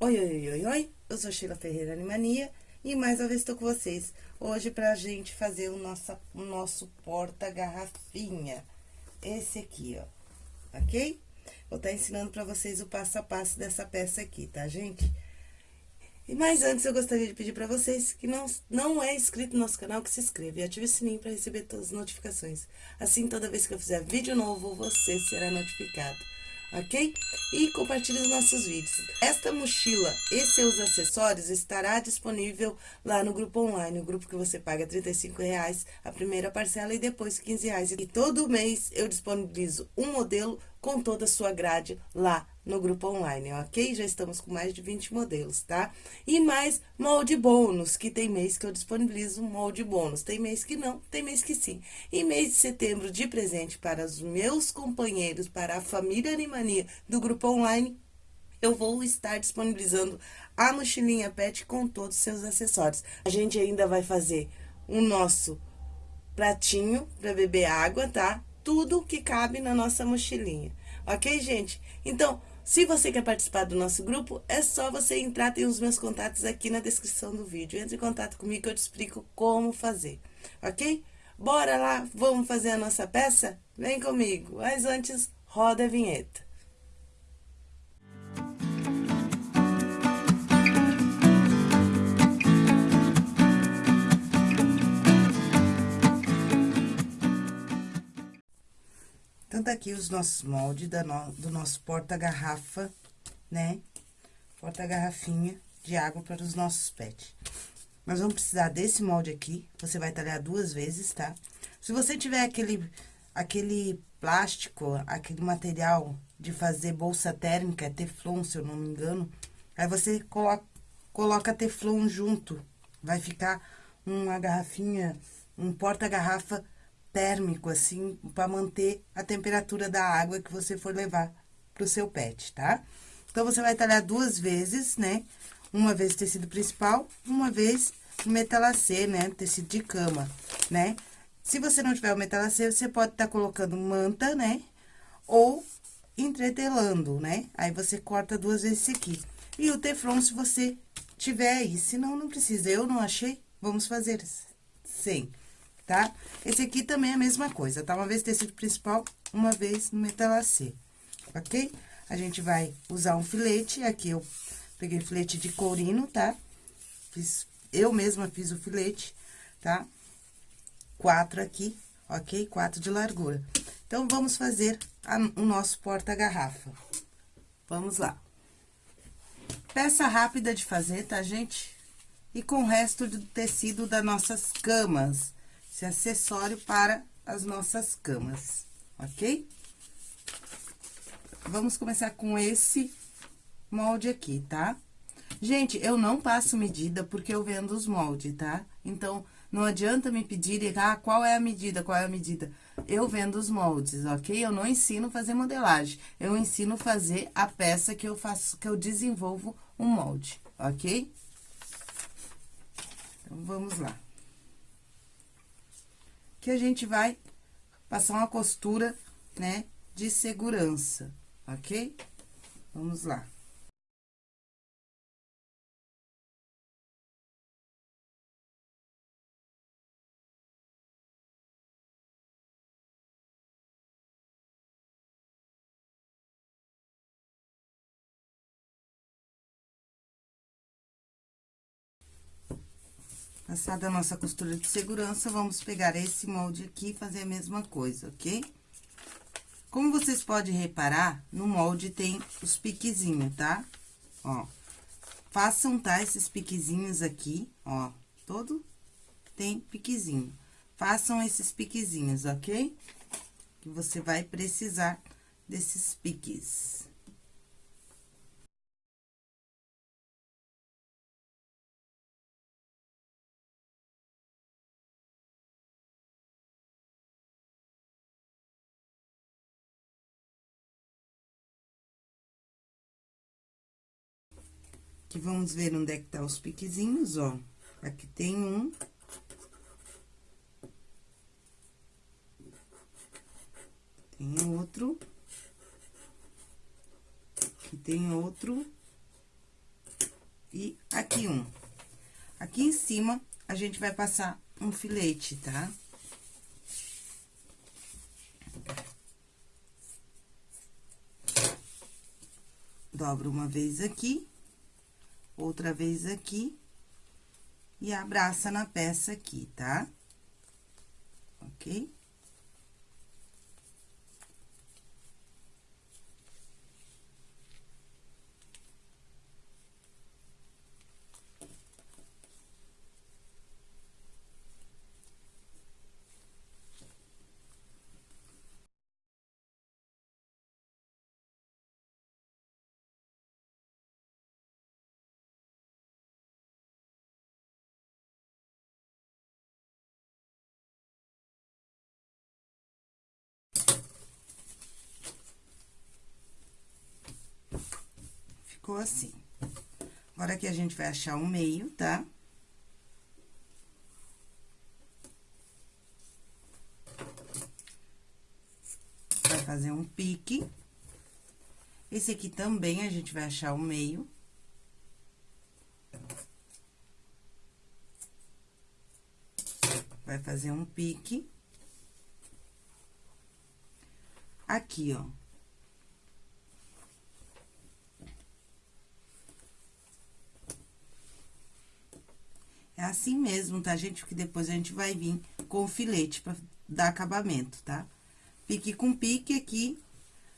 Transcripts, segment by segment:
Oi, oi, oi, oi, eu sou Sheila Ferreira Animania e mais uma vez estou com vocês. Hoje pra gente fazer o nosso, o nosso porta-garrafinha. Esse aqui, ó, ok? Vou estar tá ensinando pra vocês o passo a passo dessa peça aqui, tá, gente? E mais antes, eu gostaria de pedir pra vocês que não, não é inscrito no nosso canal, que se inscreva e ative o sininho para receber todas as notificações. Assim, toda vez que eu fizer vídeo novo, você será notificado ok? E compartilhe os nossos vídeos. Esta mochila e seus acessórios estará disponível lá no grupo online, o grupo que você paga R$ reais a primeira parcela e depois R$ reais. E todo mês eu disponibilizo um modelo com toda a sua grade lá no grupo online, ok? Já estamos com mais de 20 modelos, tá? E mais molde bônus, que tem mês que eu disponibilizo molde bônus. Tem mês que não, tem mês que sim. E mês de setembro, de presente para os meus companheiros, para a família Animania do grupo online, eu vou estar disponibilizando a mochilinha pet com todos os seus acessórios. A gente ainda vai fazer o nosso pratinho para beber água, tá? Tudo que cabe na nossa mochilinha. Ok, gente? Então, se você quer participar do nosso grupo, é só você entrar, tem os meus contatos aqui na descrição do vídeo. Entre em contato comigo que eu te explico como fazer, ok? Bora lá, vamos fazer a nossa peça? Vem comigo, mas antes, roda a vinheta. Então, tá aqui os nossos moldes no, do nosso porta-garrafa, né? Porta-garrafinha de água para os nossos pets. Nós vamos precisar desse molde aqui, você vai talhar duas vezes, tá? Se você tiver aquele, aquele plástico, aquele material de fazer bolsa térmica, teflon, se eu não me engano, aí você coloca, coloca teflon junto, vai ficar uma garrafinha, um porta-garrafa térmico, assim, para manter a temperatura da água que você for levar pro seu pet, tá? Então, você vai talhar duas vezes, né? Uma vez tecido principal, uma vez metalacê, né? Tecido de cama, né? Se você não tiver o metalacê, você pode estar tá colocando manta, né? Ou entretelando, né? Aí, você corta duas vezes aqui. E o teflon, se você tiver aí, senão não precisa. Eu não achei, vamos fazer sem tá? Esse aqui também é a mesma coisa, tá? Uma vez tecido principal, uma vez no metalacê, ok? A gente vai usar um filete, aqui eu peguei filete de courino, tá? Fiz, eu mesma fiz o filete, tá? Quatro aqui, ok? Quatro de largura. Então, vamos fazer a, o nosso porta-garrafa. Vamos lá. Peça rápida de fazer, tá, gente? E com o resto do tecido das nossas camas esse acessório para as nossas camas, ok? Vamos começar com esse molde aqui, tá? Gente, eu não passo medida porque eu vendo os moldes, tá? Então, não adianta me pedirem, ah, qual é a medida, qual é a medida. Eu vendo os moldes, ok? Eu não ensino fazer modelagem, eu ensino fazer a peça que eu faço, que eu desenvolvo um molde, ok? Então, vamos lá que a gente vai passar uma costura, né, de segurança, ok? Vamos lá. Passada a nossa costura de segurança, vamos pegar esse molde aqui e fazer a mesma coisa, ok? Como vocês podem reparar, no molde tem os piquezinhos, tá? Ó, façam, tá, esses piquezinhos aqui, ó, todo tem piquezinho. Façam esses piquezinhos, ok? Que você vai precisar desses piques. Aqui, vamos ver onde é que tá os piquezinhos, ó. Aqui tem um. Tem outro. Aqui tem outro. E aqui um. Aqui em cima, a gente vai passar um filete, tá? Dobro uma vez aqui, outra vez aqui, e abraça na peça aqui, tá? Ok? Ficou assim. Agora, aqui a gente vai achar o meio, tá? Vai fazer um pique. Esse aqui também a gente vai achar o meio. Vai fazer um pique. Aqui, ó. É assim mesmo, tá, gente? Porque depois a gente vai vir com o filete pra dar acabamento, tá? Pique com pique aqui,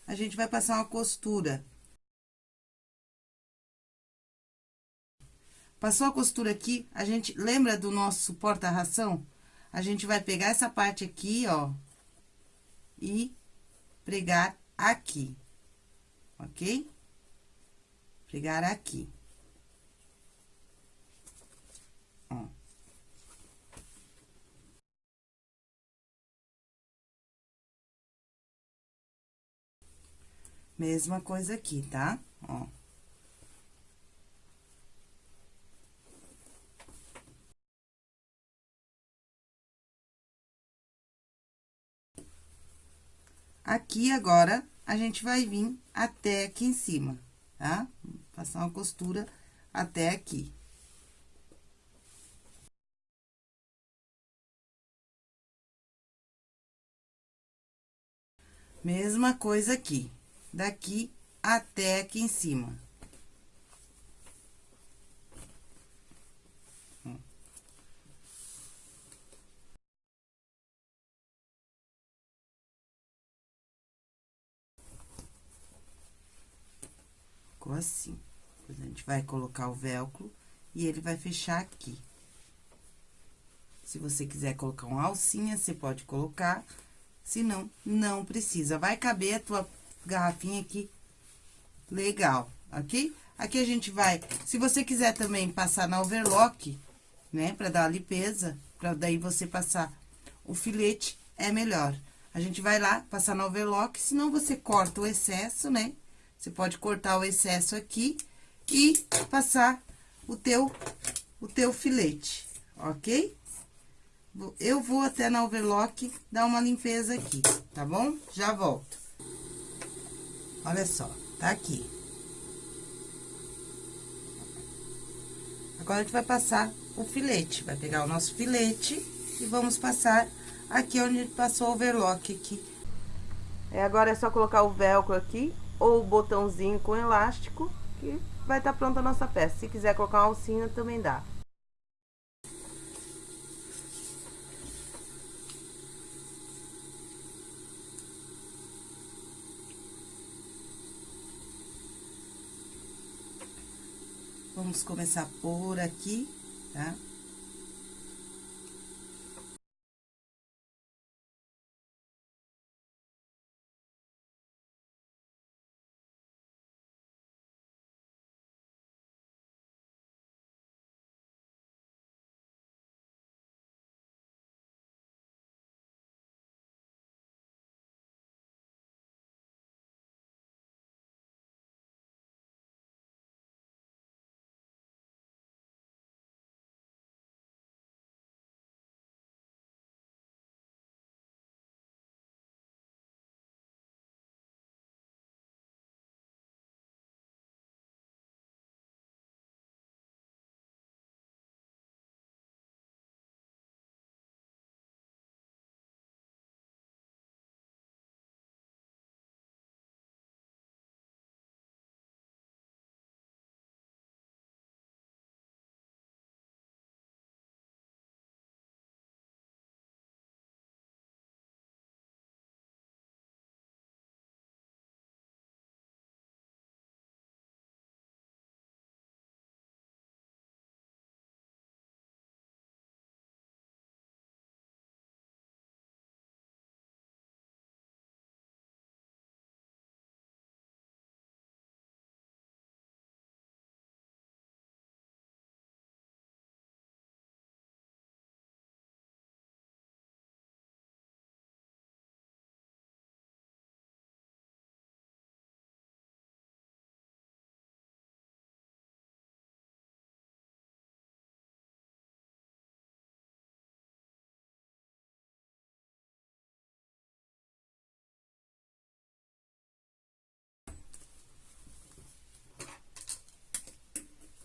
a gente vai passar uma costura. Passou a costura aqui, a gente lembra do nosso porta-ração? A gente vai pegar essa parte aqui, ó, e pregar aqui, ok? Pregar aqui. Ó. Mesma coisa aqui, tá? Ó. Aqui, agora, a gente vai vir até aqui em cima, tá? Passar uma costura até aqui. Mesma coisa aqui, daqui até aqui em cima. Ficou assim. Depois a gente vai colocar o velcro e ele vai fechar aqui. Se você quiser colocar uma alcinha, você pode colocar se não, não precisa. Vai caber a tua garrafinha aqui legal, ok? Aqui a gente vai, se você quiser também passar na overlock, né, pra dar a limpeza, pra daí você passar o filete, é melhor. A gente vai lá, passar na overlock, senão você corta o excesso, né? Você pode cortar o excesso aqui e passar o teu, o teu filete, ok? Eu vou até na overlock dar uma limpeza aqui, tá bom? Já volto. Olha só, tá aqui. Agora, a gente vai passar o filete. Vai pegar o nosso filete e vamos passar aqui onde passou o overlock aqui. É, agora é só colocar o velcro aqui ou o botãozinho com elástico que vai estar tá pronta a nossa peça. Se quiser colocar uma alcinha, também dá. Vamos começar por aqui, tá?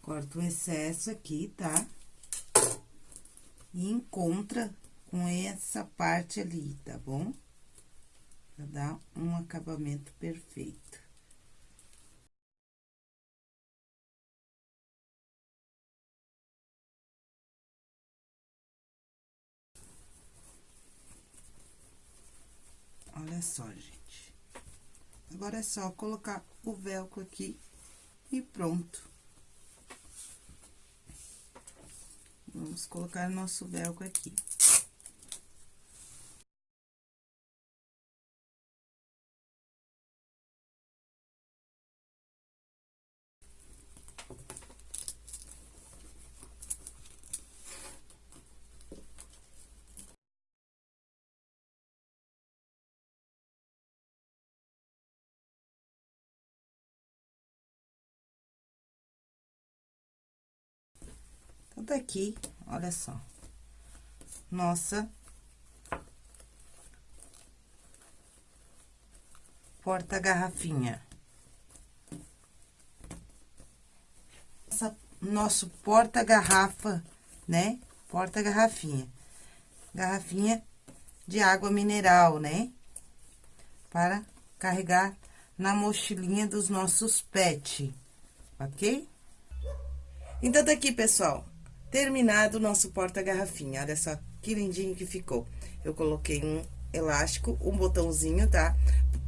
Corta o excesso aqui, tá? E encontra com essa parte ali, tá bom? Pra dar um acabamento perfeito. Olha só, gente. Agora é só colocar o velcro aqui e pronto. Vamos colocar nosso velcro aqui. Então, tá aqui, olha só. Nossa. Porta-garrafinha. Nosso porta-garrafa, né? Porta-garrafinha. Garrafinha de água mineral, né? Para carregar na mochilinha dos nossos pet, ok? Então, tá aqui, pessoal terminado o nosso porta-garrafinha. Olha só que lindinho que ficou. Eu coloquei um elástico, um botãozinho, tá?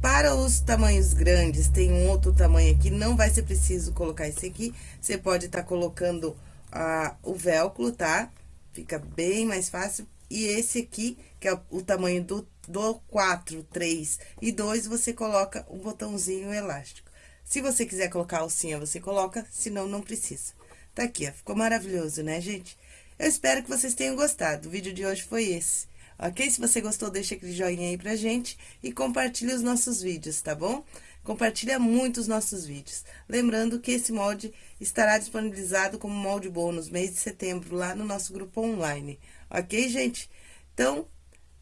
Para os tamanhos grandes, tem um outro tamanho aqui, não vai ser preciso colocar esse aqui. Você pode estar tá colocando ah, o velcro, tá? Fica bem mais fácil. E esse aqui, que é o tamanho do, do 4, 3 e 2, você coloca o botãozinho elástico. Se você quiser colocar alcinha, você coloca, senão não precisa. Tá aqui, ó. Ficou maravilhoso, né, gente? Eu espero que vocês tenham gostado. O vídeo de hoje foi esse. Ok? Se você gostou, deixa aquele joinha aí pra gente e compartilhe os nossos vídeos, tá bom? Compartilha muito os nossos vídeos. Lembrando que esse molde estará disponibilizado como molde bônus mês de setembro lá no nosso grupo online. Ok, gente? Então,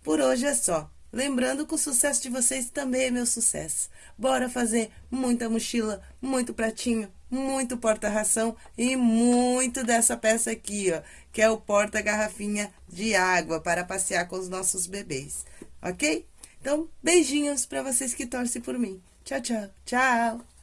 por hoje é só. Lembrando que o sucesso de vocês também é meu sucesso. Bora fazer muita mochila, muito pratinho, muito porta-ração e muito dessa peça aqui, ó, que é o porta-garrafinha de água para passear com os nossos bebês, ok? Então, beijinhos para vocês que torcem por mim. Tchau, tchau. Tchau!